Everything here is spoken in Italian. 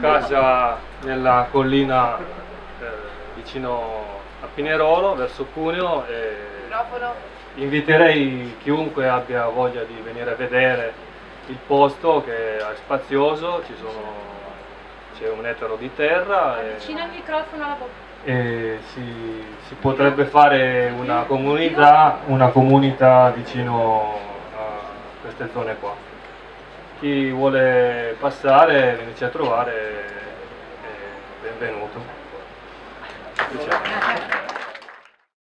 casa nella collina eh, vicino a Pinerolo, verso Cuneo e inviterei chiunque abbia voglia di venire a vedere il posto che è spazioso, c'è un etero di terra e, e si, si potrebbe fare una comunità, una comunità vicino a queste zone qua. Chi vuole passare, venirci a trovare, è benvenuto. Diciamo.